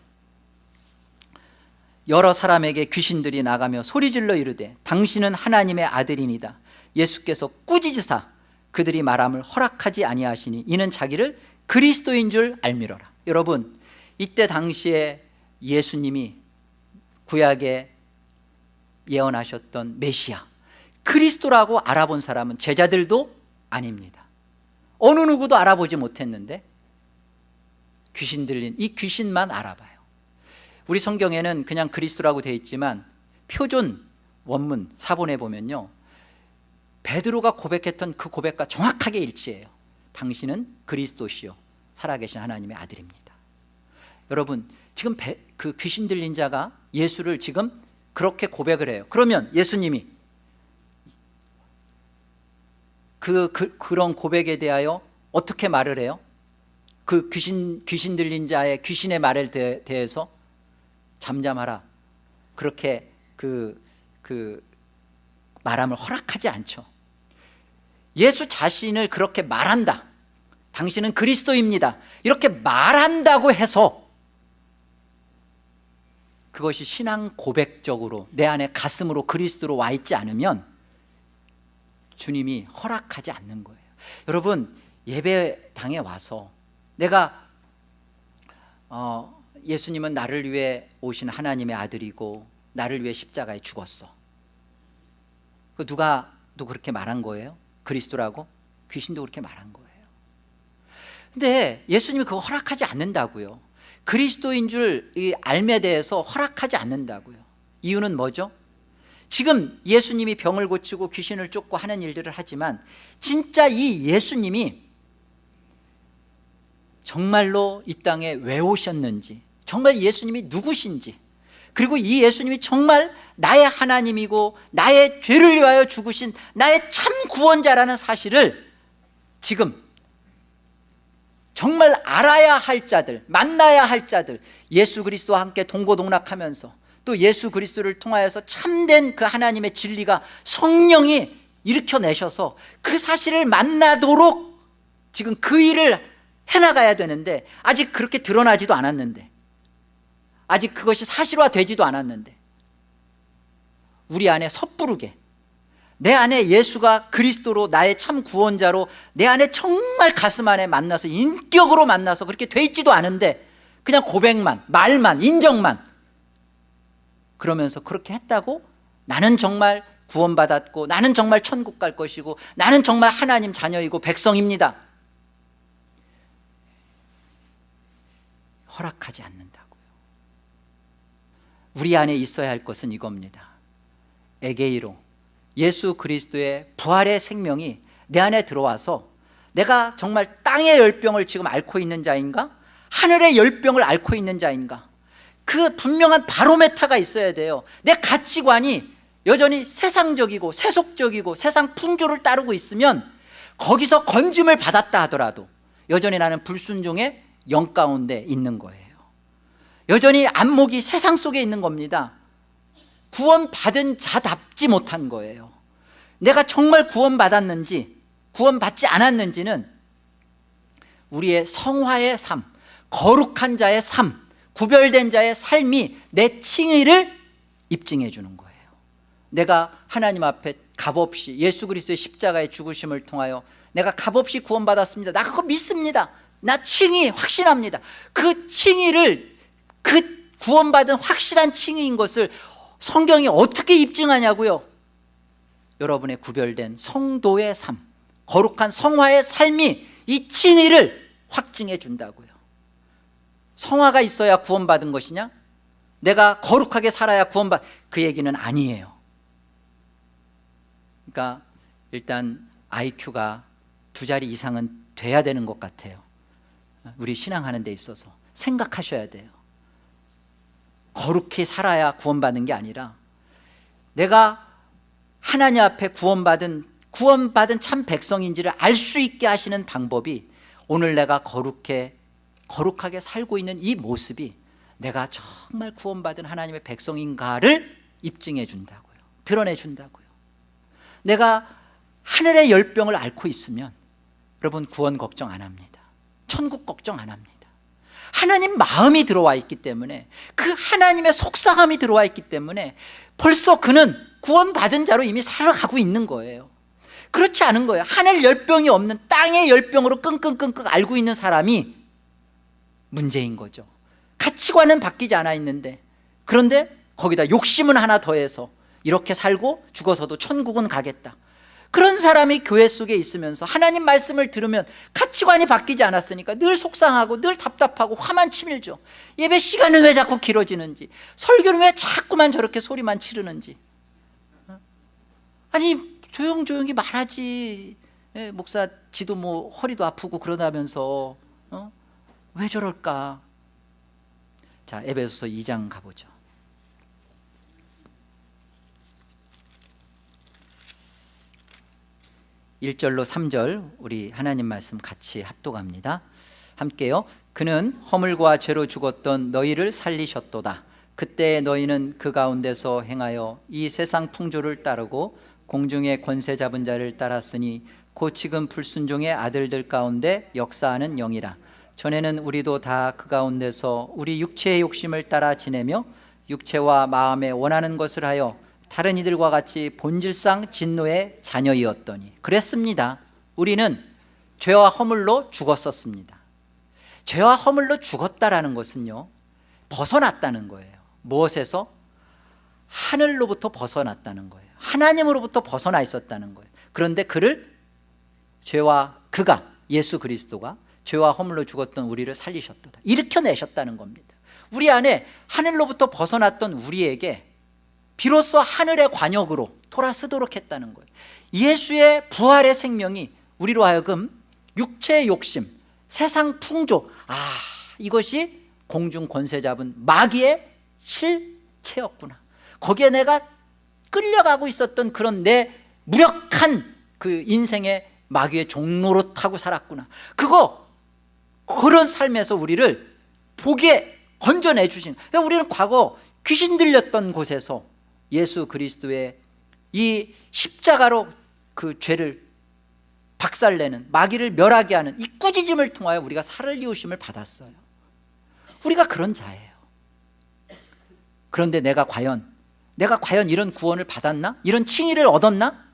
[SPEAKER 1] 여러 사람에게 귀신들이 나가며 소리질러 이르되 당신은 하나님의 아들이니다 예수께서 꾸짖으사 그들이 말함을 허락하지 아니하시니 이는 자기를 그리스도인 줄 알미러라. 여러분 이때 당시에 예수님이 구약에 예언하셨던 메시아 그리스도라고 알아본 사람은 제자들도 아닙니다. 어느 누구도 알아보지 못했는데 귀신 들린 이 귀신만 알아봐요. 우리 성경에는 그냥 그리스도라고 되어 있지만 표준 원문 사본에 보면요 베드로가 고백했던 그 고백과 정확하게 일치해요. 당신은 그리스도시요. 살아계신 하나님의 아들입니다. 여러분 지금 배, 그 귀신 들린 자가 예수를 지금 그렇게 고백을 해요. 그러면 예수님이 그, 그, 그런 고백에 대하여 어떻게 말을 해요? 그 귀신, 귀신 들린 자의 귀신의 말에 대, 대해서 잠잠하라. 그렇게 그, 그 말함을 허락하지 않죠 예수 자신을 그렇게 말한다. 당신은 그리스도입니다. 이렇게 말한다고 해서 그것이 신앙 고백적으로 내 안에 가슴으로 그리스도로 와 있지 않으면 주님이 허락하지 않는 거예요. 여러분 예배당에 와서 내가 어, 예수님은 나를 위해 오신 하나님의 아들이고 나를 위해 십자가에 죽었어. 그 누가 또 그렇게 말한 거예요? 그리스도라고? 귀신도 그렇게 말한 거예요 근데 예수님이 그거 허락하지 않는다고요 그리스도인 줄 알에 대해서 허락하지 않는다고요 이유는 뭐죠? 지금 예수님이 병을 고치고 귀신을 쫓고 하는 일들을 하지만 진짜 이 예수님이 정말로 이 땅에 왜 오셨는지 정말 예수님이 누구신지 그리고 이 예수님이 정말 나의 하나님이고 나의 죄를 위하여 죽으신 나의 참 구원자라는 사실을 지금 정말 알아야 할 자들 만나야 할 자들 예수 그리스도와 함께 동고동락하면서 또 예수 그리스도를 통하여서 참된 그 하나님의 진리가 성령이 일으켜내셔서 그 사실을 만나도록 지금 그 일을 해나가야 되는데 아직 그렇게 드러나지도 않았는데 아직 그것이 사실화되지도 않았는데 우리 안에 섣부르게 내 안에 예수가 그리스도로 나의 참 구원자로 내 안에 정말 가슴 안에 만나서 인격으로 만나서 그렇게 돼 있지도 않은데 그냥 고백만 말만 인정만 그러면서 그렇게 했다고 나는 정말 구원받았고 나는 정말 천국 갈 것이고 나는 정말 하나님 자녀이고 백성입니다. 허락하지 않는다고요 우리 안에 있어야 할 것은 이겁니다. 에게이로. 예수 그리스도의 부활의 생명이 내 안에 들어와서 내가 정말 땅의 열병을 지금 앓고 있는 자인가? 하늘의 열병을 앓고 있는 자인가? 그 분명한 바로메타가 있어야 돼요. 내 가치관이 여전히 세상적이고 세속적이고 세상 풍조를 따르고 있으면 거기서 건짐을 받았다 하더라도 여전히 나는 불순종의 영 가운데 있는 거예요 여전히 안목이 세상 속에 있는 겁니다. 구원 받은 자답지 못한 거예요. 내가 정말 구원 받았는지 구원 받지 않았는지는 우리의 성화의 삶 거룩한 자의 삶 구별된 자의 삶이 내 칭의를 입증해 주는 거예요. 내가 하나님 앞에 값없이 예수 그리스도의 십자가의 죽으심을 통하여 내가 값없이 구원받았습니다. 나 그거 믿습니다. 나 칭의 확신합니다. 그 칭의를 그 구원받은 확실한 칭의인 것을 성경이 어떻게 입증하냐고요? 여러분의 구별된 성도의 삶 거룩한 성화의 삶이 이 칭의를 확증해 준다고요. 성화가 있어야 구원받은 것이냐? 내가 거룩하게 살아야 구원받 그 얘기는 아니에요. 그러니까 일단 IQ가 두 자리 이상은 돼야 되는 것 같아요. 우리 신앙하는 데 있어서 생각하셔야 돼요 거룩히 살아야 구원받는 게 아니라 내가 하나님 앞에 구원받은 구원받은 참 백성인지를 알 수 있게 하시는 방법이 오늘 내가 거룩해 거룩하게 살고 있는 이 모습이 내가 정말 구원받은 하나님의 백성인가를 입증해 준다고요. 드러내 준다고요. 내가 하늘의 열병을 앓고 있으면 여러분 구원 걱정 안 합니다. 천국 걱정 안 합니다 하나님 마음이 들어와 있기 때문에 그 하나님의 속상함이 들어와 있기 때문에 벌써 그는 구원받은 자로 이미 살아가고 있는 거예요. 그렇지 않은 거예요. 하늘 열병이 없는 땅의 열병으로 끙끙끙끙 앓고 있는 사람이 문제인 거죠. 가치관은 바뀌지 않아 있는데 그런데 거기다 욕심은 하나 더해서 이렇게 살고 죽어서도 천국은 가겠다 그런 사람이 교회 속에 있으면서 하나님 말씀을 들으면 가치관이 바뀌지 않았으니까 늘 속상하고 늘 답답하고 화만 치밀죠 예배 시간은 왜 자꾸 길어지는지 설교는 왜 자꾸만 저렇게 소리만 치르는지 아니 조용조용히 말하지 예, 목사 지도 뭐 허리도 아프고 그러다면서 어? 왜 저럴까? 자, 에베소서 2장 가보죠. 1절로 3절 우리 하나님 말씀 같이 합독합니다. 함께요. 그는 허물과 죄로 죽었던 너희를 살리셨도다. 그때 너희는 그 가운데서 행하여 이 세상 풍조를 따르고 공중의 권세 잡은 자를 따랐으니 곧 지금 불순종의 아들들 가운데 역사하는 영이라. 전에는 우리도 다 그 가운데서 우리 육체의 욕심을 따라 지내며 육체와 마음에 원하는 것을 하여 다른 이들과 같이 본질상 진노의 자녀이었더니 그랬습니다. 우리는 죄와 허물로 죽었었습니다. 죄와 허물로 죽었다라는 것은요 벗어났다는 거예요. 무엇에서? 하늘로부터 벗어났다는 거예요. 하나님으로부터 벗어나 있었다는 거예요. 그런데 그를 죄와 그가 예수 그리스도가 죄와 허물로 죽었던 우리를 살리셨다. 일으켜내셨다는 겁니다. 우리 안에 하늘로부터 벗어났던 우리에게 비로소 하늘의 관역으로 돌아서도록 했다는 거예요. 예수의 부활의 생명이 우리로 하여금 육체의 욕심 세상 풍조 아 이것이 공중 권세 잡은 마귀의 실체였구나. 거기에 내가 끌려가고 있었던 그런 내 무력한 그 인생의 마귀의 종로로 타고 살았구나. 그거 그런 삶에서 우리를 보게 건져내 주신 그러니까 우리는 과거 귀신 들렸던 곳에서 예수 그리스도의 이 십자가로 그 죄를 박살내는 마귀를 멸하게 하는 이 꾸짖음을 통하여 우리가 살을 이우심을 받았어요 우리가 그런 자예요 그런데 내가 과연 내가 과연 이런 구원을 받았나? 이런 칭의를 얻었나?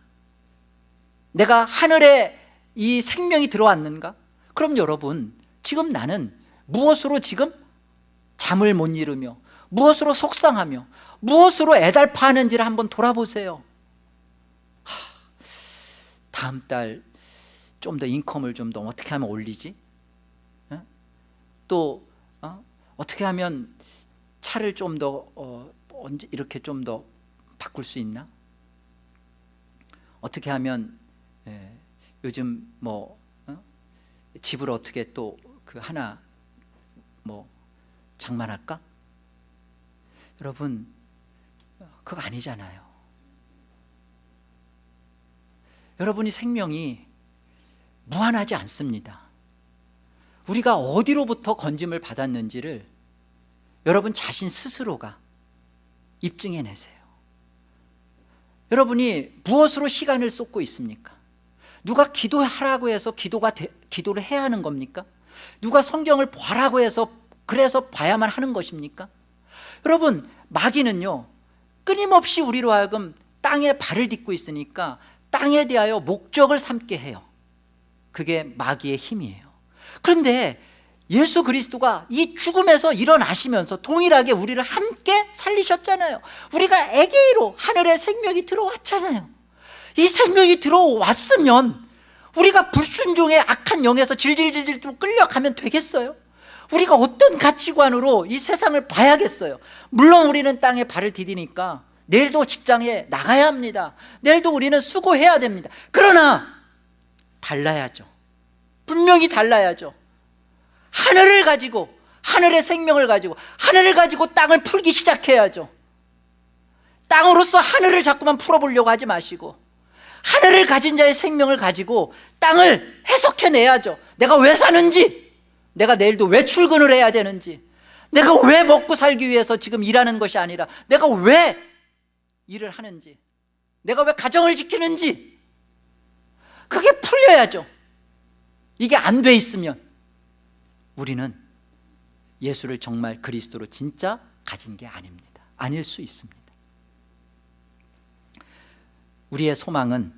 [SPEAKER 1] 내가 하늘에 이 생명이 들어왔는가? 그럼 여러분 지금 나는 무엇으로 지금 잠을 못 이루며 무엇으로 속상하며 무엇으로 애달파하는지를 한번 돌아보세요 하, 다음 달 좀 더 인컴을 좀 더 어떻게 하면 올리지? 어? 또 어? 떻게 하면 차를 좀더 어, 언제 이렇게 좀 더 바꿀 수 있나? 어떻게 하면 예, 요즘 뭐 어? 집을 어떻게 또 그 하나 뭐 장만할까? 여러분 그거 아니잖아요 여러분이 생명이 무한하지 않습니다 우리가 어디로부터 건짐을 받았는지를 여러분 자신 스스로가 입증해내세요 여러분이 무엇으로 시간을 쏟고 있습니까? 누가 기도하라고 해서 기도가 되, 기도를 해야 하는 겁니까? 누가 성경을 보라고 해서 그래서 봐야만 하는 것입니까? 여러분 마귀는요 끊임없이 우리로 하여금 땅에 발을 딛고 있으니까 땅에 대하여 목적을 삼게 해요. 그게 마귀의 힘이에요. 그런데 예수 그리스도가 이 죽음에서 일어나시면서 동일하게 우리를 함께 살리셨잖아요. 우리가 에게이로 하늘의 생명이 들어왔잖아요. 이 생명이 들어왔으면 우리가 불순종의 악한 영에서 질질질질 끌려가면 되겠어요? 우리가 어떤 가치관으로 이 세상을 봐야겠어요? 물론 우리는 땅에 발을 디디니까 내일도 직장에 나가야 합니다. 내일도 우리는 수고해야 됩니다. 그러나 달라야죠. 분명히 달라야죠. 하늘을 가지고 하늘의 생명을 가지고 하늘을 가지고 땅을 풀기 시작해야죠. 땅으로서 하늘을 자꾸만 풀어보려고 하지 마시고 하늘을 가진 자의 생명을 가지고 땅을 해석해내야죠. 내가 왜 사는지 내가 내일도 왜 출근을 해야 되는지 내가 왜 먹고 살기 위해서 지금 일하는 것이 아니라 내가 왜 일을 하는지 내가 왜 가정을 지키는지 그게 풀려야죠. 이게 안 돼 있으면 우리는 예수를 정말 그리스도로 진짜 가진 게 아닙니다. 아닐 수 있습니다. 우리의 소망은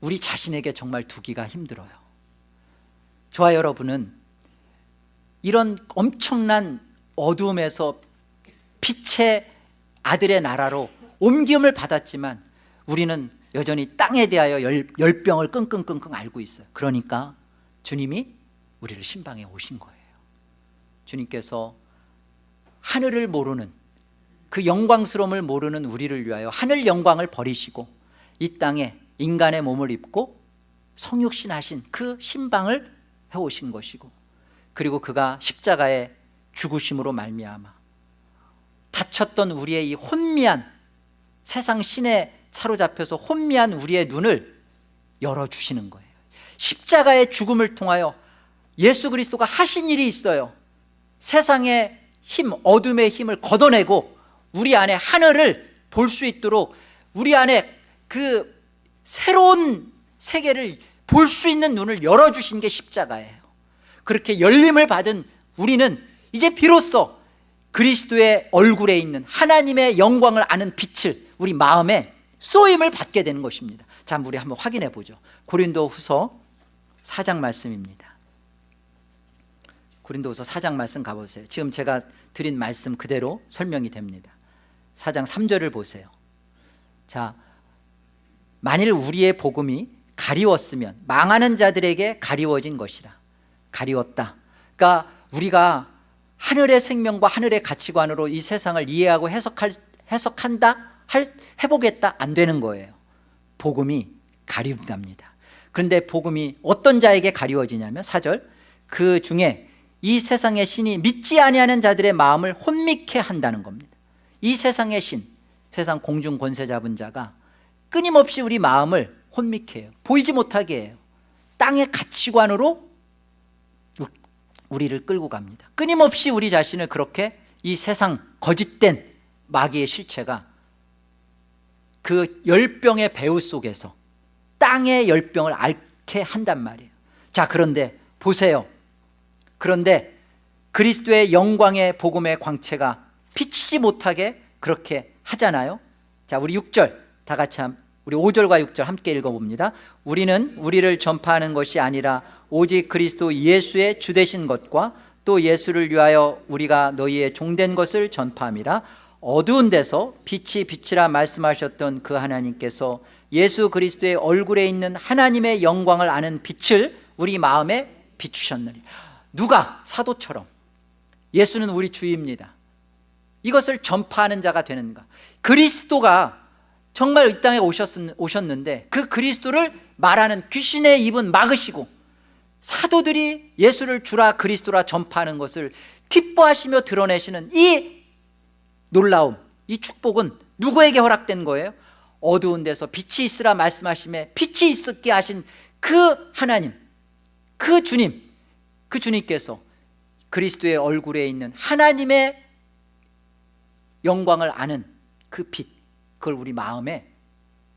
[SPEAKER 1] 우리 자신에게 정말 두기가 힘들어요 저와 여러분은. 이런 엄청난 어두움에서 빛의 아들의 나라로 옮김을 받았지만 우리는 여전히 땅에 대하여 열, 열병을 끙끙끙끙 앓고 있어요. 그러니까 주님이 우리를 신방에 오신 거예요. 주님께서 하늘을 모르는 그 영광스러움을 모르는 우리를 위하여 하늘 영광을 버리시고 이 땅에 인간의 몸을 입고 성육신 하신 그 신방을 해오신 것이고 그리고 그가 십자가의 죽으심으로 말미암아 다쳤던 우리의 이 혼미한 세상 신에 사로잡혀서 혼미한 우리의 눈을 열어주시는 거예요. 십자가의 죽음을 통하여 예수 그리스도가 하신 일이 있어요. 세상의 힘, 어둠의 힘을 걷어내고 우리 안에 하늘을 볼 수 있도록 우리 안에 그 새로운 세계를 볼 수 있는 눈을 열어주신 게 십자가예요. 그렇게 열림을 받은 우리는 이제 비로소 그리스도의 얼굴에 있는 하나님의 영광을 아는 빛을 우리 마음에 쏘임을 받게 되는 것입니다. 자 우리 한번 확인해 보죠. 고린도 후서 4장 말씀입니다. 고린도 후서 4장 말씀 가보세요. 지금 제가 드린 말씀 그대로 설명이 됩니다. 4장 3절을 보세요. 자 만일 우리의 복음이 가리웠으면 망하는 자들에게 가리워진 것이라. 가리웠다. 그러니까 우리가 하늘의 생명과 하늘의 가치관으로 이 세상을 이해하고 해석할, 해석한다 할, 해보겠다 안 되는 거예요. 복음이 가리운답니다. 그런데 복음이 어떤 자에게 가리워지냐면 4절. 그 중에 이 세상의 신이 믿지 아니하는 자들의 마음을 혼미케 한다는 겁니다. 이 세상의 신 세상 공중 권세 잡은 자가 끊임없이 우리 마음을 혼미케 해요. 보이지 못하게 해요. 땅의 가치관으로 우리를 끌고 갑니다. 끊임없이 우리 자신을 그렇게 이 세상 거짓된 마귀의 실체가 그 열병의 배후 속에서 땅의 열병을 앓게 한단 말이에요. 자 그런데 보세요. 그런데 그리스도의 영광의 복음의 광채가 비치지 못하게 그렇게 하잖아요. 자 우리 6절 다 같이 한 우리 5절과 6절 함께 읽어봅니다. 우리는 우리를 전파하는 것이 아니라 오직 그리스도 예수의 주되신 것과 또 예수를 위하여 우리가 너희의 종된 것을 전파함이라. 어두운 데서 빛이 빛이라 말씀하셨던 그 하나님께서 예수 그리스도의 얼굴에 있는 하나님의 영광을 아는 빛을 우리 마음에 비추셨느니. 누가? 사도처럼. 예수는 우리 주입니다. 이것을 전파하는 자가 되는가? 그리스도가 정말 이 땅에 오셨는데 그 그리스도를 말하는 귀신의 입은 막으시고 사도들이 예수를 주라 그리스도라 전파하는 것을 기뻐하시며 드러내시는 이 놀라움 이 축복은 누구에게 허락된 거예요? 어두운 데서 빛이 있으라 말씀하심에 빛이 있게 하신 그 하나님 그 주님 그 주님께서 그리스도의 얼굴에 있는 하나님의 영광을 아는 그빛 그걸 우리 마음에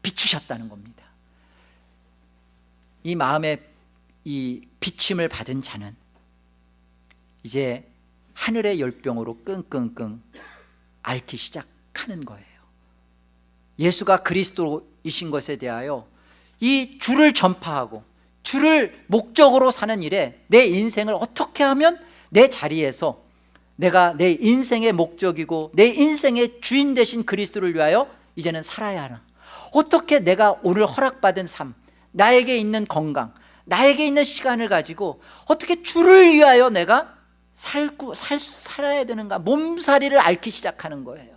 [SPEAKER 1] 비추셨다는 겁니다. 이 마음에 이 비침을 받은 자는 이제 하늘의 열병으로 끙끙끙 앓기 시작하는 거예요. 예수가 그리스도이신 것에 대하여 이 주를 전파하고 주를 목적으로 사는 일에 내 인생을 어떻게 하면 내 자리에서 내가 내 인생의 목적이고 내 인생의 주인 되신 그리스도를 위하여 이제는 살아야 하나. 어떻게 내가 오늘 허락받은 삶 나에게 있는 건강 나에게 있는 시간을 가지고 어떻게 주를 위하여 내가 살고 살, 살아야 되는가 몸살이를 앓기 시작하는 거예요.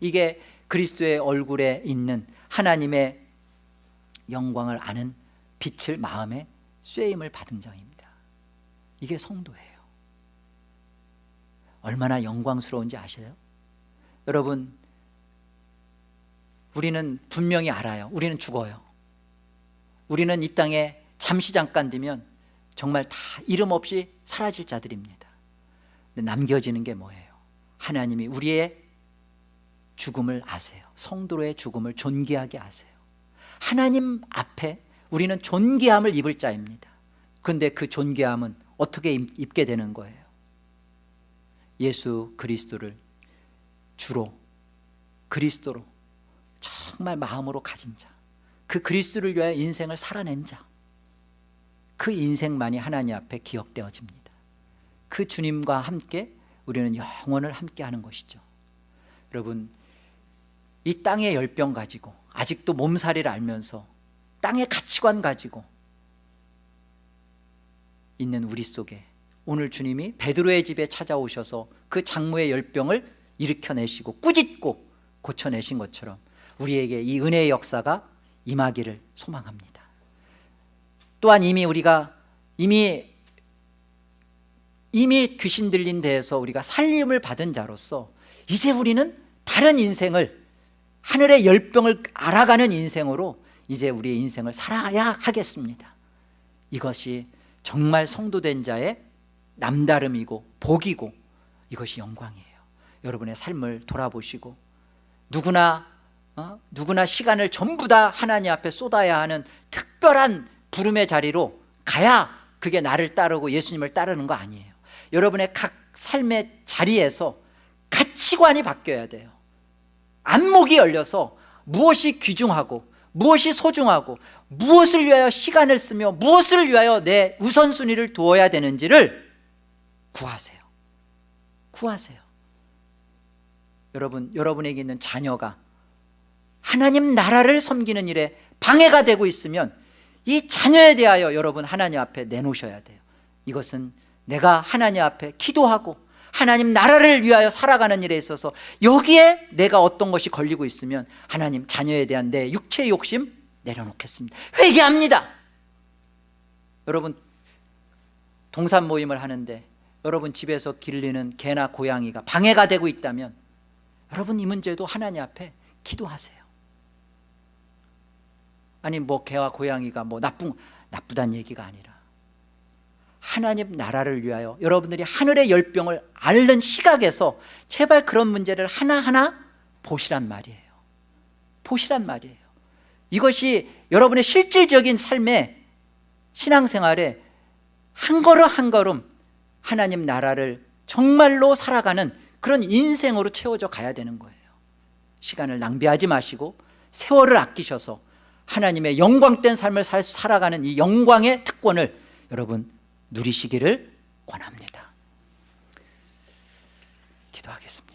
[SPEAKER 1] 이게 그리스도의 얼굴에 있는 하나님의 영광을 아는 빛을 마음에 쇠임을 받은 자입니다. 이게 성도예요. 얼마나 영광스러운지 아세요? 여러분 우리는 분명히 알아요. 우리는 죽어요. 우리는 이 땅에 잠시 잠깐 되면 정말 다 이름 없이 사라질 자들입니다. 남겨지는 게 뭐예요? 하나님이 우리의 죽음을 아세요. 성도로의 죽음을 존귀하게 아세요. 하나님 앞에 우리는 존귀함을 입을 자입니다. 그런데 그 존귀함은 어떻게 입게 되는 거예요? 예수 그리스도를 주로 그리스도로 정말 마음으로 가진 자 그 그리스도를 위하여 인생을 살아낸 자그 인생만이 하나님 앞에 기억되어집니다. 그 주님과 함께 우리는 영원을 함께 하는 것이죠. 여러분 이 땅의 열병 가지고 아직도 몸살이를 알면서 땅의 가치관 가지고 있는 우리 속에 오늘 주님이 베드로의 집에 찾아오셔서 그 장모의 열병을 일으켜내시고 꾸짖고 고쳐내신 것처럼 우리에게 이 은혜의 역사가 임하기를 소망합니다 또한 이미 우리가 이미 이미 귀신 들린 데에서 우리가 살림을 받은 자로서 이제 우리는 다른 인생을 하늘의 열병을 알아가는 인생으로 이제 우리의 인생을 살아야 하겠습니다 이것이 정말 성도된 자의 남다름이고 복이고 이것이 영광이에요 여러분의 삶을 돌아보시고 누구나 어? 누구나 시간을 전부 다 하나님 앞에 쏟아야 하는 특별한 부름의 자리로 가야 그게 나를 따르고 예수님을 따르는 거 아니에요. 여러분의 각 삶의 자리에서 가치관이 바뀌어야 돼요. 안목이 열려서 무엇이 귀중하고 무엇이 소중하고 무엇을 위하여 시간을 쓰며 무엇을 위하여 내 우선순위를 두어야 되는지를 구하세요. 구하세요. 여러분 여러분에게 있는 자녀가 하나님 나라를 섬기는 일에 방해가 되고 있으면 이 자녀에 대하여 여러분 하나님 앞에 내놓으셔야 돼요. 이것은 내가 하나님 앞에 기도하고 하나님 나라를 위하여 살아가는 일에 있어서 여기에 내가 어떤 것이 걸리고 있으면 하나님 자녀에 대한 내 육체의 욕심 내려놓겠습니다. 회개합니다. 여러분 동산 모임을 하는데 여러분 집에서 길리는 개나 고양이가 방해가 되고 있다면 여러분 이 문제도 하나님 앞에 기도하세요 아니 뭐 개와 고양이가 뭐 나쁜 나쁘다는 얘기가 아니라 하나님 나라를 위하여 여러분들이 하늘의 열병을 앓는 시각에서 제발 그런 문제를 하나하나 보시란 말이에요. 보시란 말이에요. 이것이 여러분의 실질적인 삶의 신앙생활에 한 걸음 한 걸음 하나님 나라를 정말로 살아가는 그런 인생으로 채워져 가야 되는 거예요. 시간을 낭비하지 마시고 세월을 아끼셔서 하나님의 영광된 삶을 살- 살아가는 이 영광의 특권을 여러분 누리시기를 권합니다. 기도하겠습니다